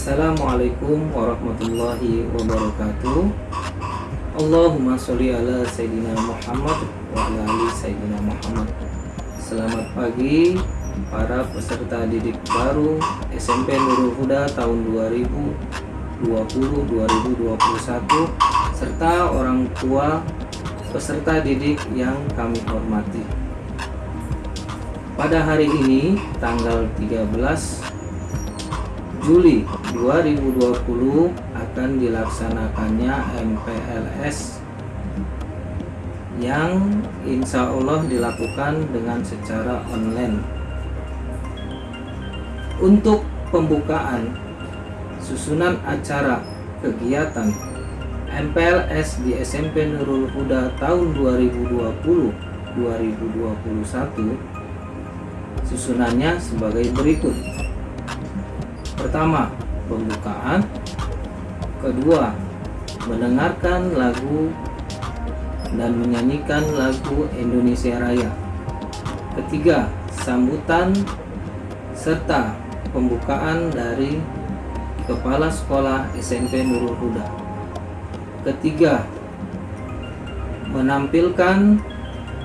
Assalamualaikum warahmatullahi wabarakatuh. Allahumma sholli ala Sayyidina Muhammad wa ala ali Sayyidina Muhammad. Selamat pagi para peserta didik baru SMP Nurul Huda tahun 2020-2021 serta orang tua peserta didik yang kami hormati. Pada hari ini tanggal 13 Juli 2020 akan dilaksanakannya MPLS yang insya Allah dilakukan dengan secara online. Untuk pembukaan susunan acara kegiatan MPLS di SMP Nurul Huda tahun 2020-2021 susunannya sebagai berikut Pertama, pembukaan. Kedua, mendengarkan lagu dan menyanyikan lagu Indonesia Raya. Ketiga, sambutan serta pembukaan dari Kepala Sekolah SMP Nurul Huda. Ketiga, menampilkan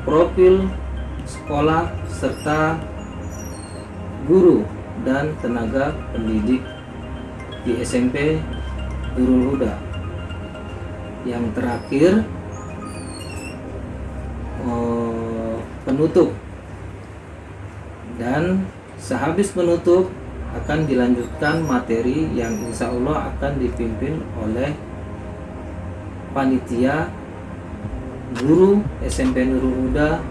profil sekolah serta guru dan tenaga pendidik di SMP Nurul Huda. Yang terakhir eh, penutup dan sehabis penutup akan dilanjutkan materi yang insya Allah akan dipimpin oleh panitia guru SMP Nurul Huda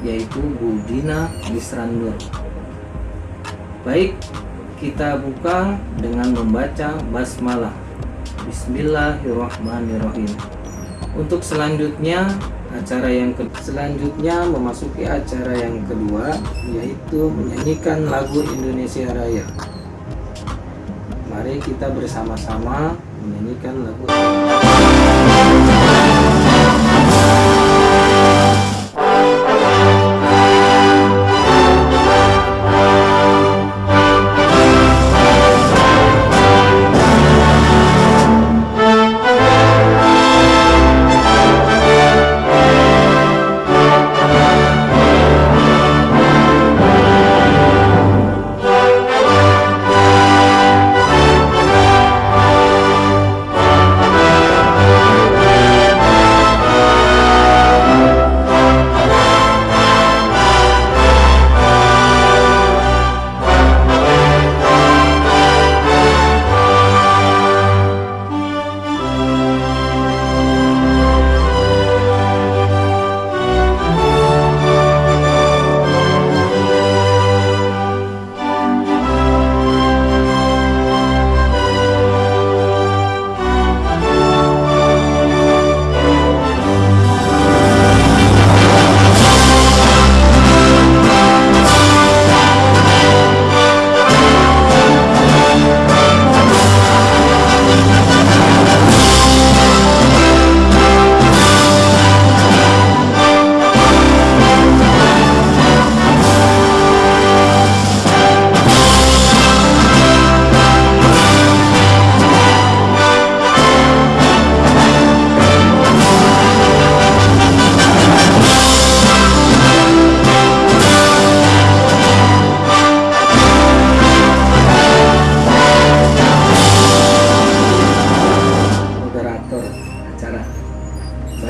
yaitu Bu Dina Bisrandur. Baik, kita buka dengan membaca basmalah. Bismillahirrahmanirrahim. Untuk selanjutnya, acara yang ke selanjutnya memasuki acara yang kedua yaitu menyanyikan lagu Indonesia Raya. Mari kita bersama-sama menyanyikan lagu.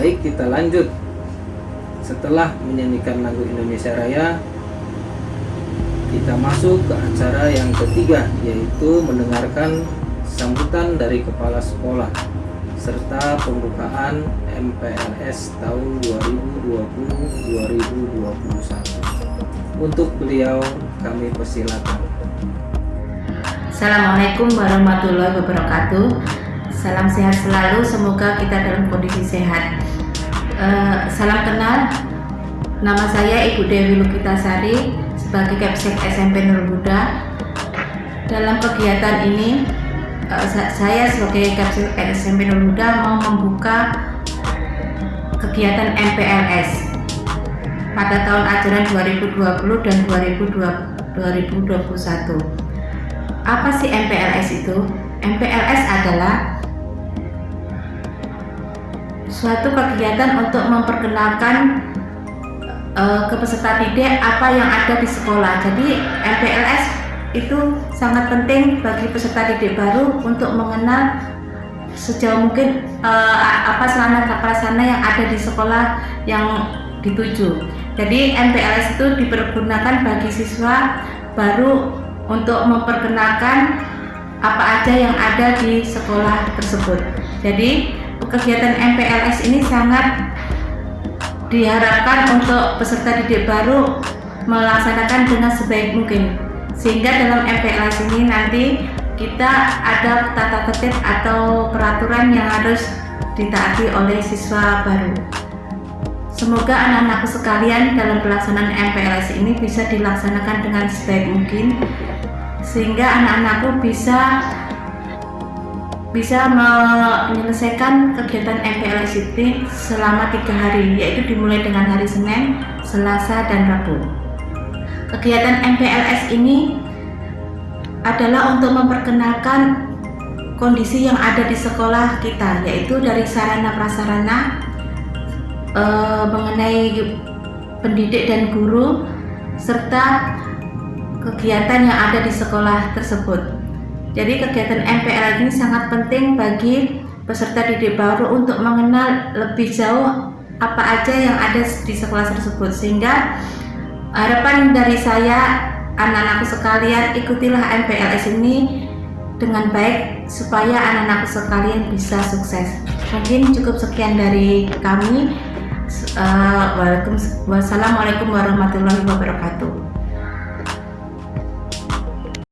Baik, kita lanjut. Setelah menyanyikan lagu Indonesia Raya, kita masuk ke acara yang ketiga, yaitu mendengarkan sambutan dari kepala sekolah serta pembukaan MPLS tahun 2020-2021. Untuk beliau kami persilakan. Assalamualaikum warahmatullahi wabarakatuh. Salam sehat selalu, semoga kita dalam kondisi sehat. Uh, salam kenal, nama saya Ibu Dewi Lukitasari sebagai Kapsek SMP Nur Buddha. Dalam kegiatan ini, uh, saya sebagai Kapsek SMP Nur Buddha mau membuka kegiatan MPLS pada tahun ajaran 2020 dan 2021. apa sih MPLS itu? MPLS adalah suatu kegiatan untuk memperkenalkan uh, ke peserta didik apa yang ada di sekolah. Jadi MPLS itu sangat penting bagi peserta didik baru untuk mengenal sejauh mungkin uh, apa sarana prasarana yang ada di sekolah yang dituju. Jadi MPLS itu dipergunakan bagi siswa baru untuk memperkenalkan apa aja yang ada di sekolah tersebut. Jadi kegiatan MPLS ini sangat diharapkan untuk peserta didik baru melaksanakan dengan sebaik mungkin. Sehingga dalam MPLS ini nanti kita ada tata tertib atau peraturan yang harus ditaati oleh siswa baru. Semoga anak-anakku sekalian dalam pelaksanaan MPLS ini bisa dilaksanakan dengan sebaik mungkin sehingga anak-anakku bisa bisa menyelesaikan kegiatan MPLS itu selama tiga hari yaitu dimulai dengan hari Senin, Selasa, dan Rabu. Kegiatan MPLS ini adalah untuk memperkenalkan kondisi yang ada di sekolah kita yaitu dari sarana prasarana e, mengenai pendidik dan guru serta kegiatan yang ada di sekolah tersebut jadi kegiatan MPL ini sangat penting bagi peserta didik baru untuk mengenal lebih jauh apa aja yang ada di sekolah tersebut. Sehingga harapan dari saya anak-anakku sekalian ikutilah MPLS ini dengan baik supaya anak-anakku sekalian bisa sukses. Mungkin cukup sekian dari kami. Uh, Wassalamualaikum warahmatullahi wabarakatuh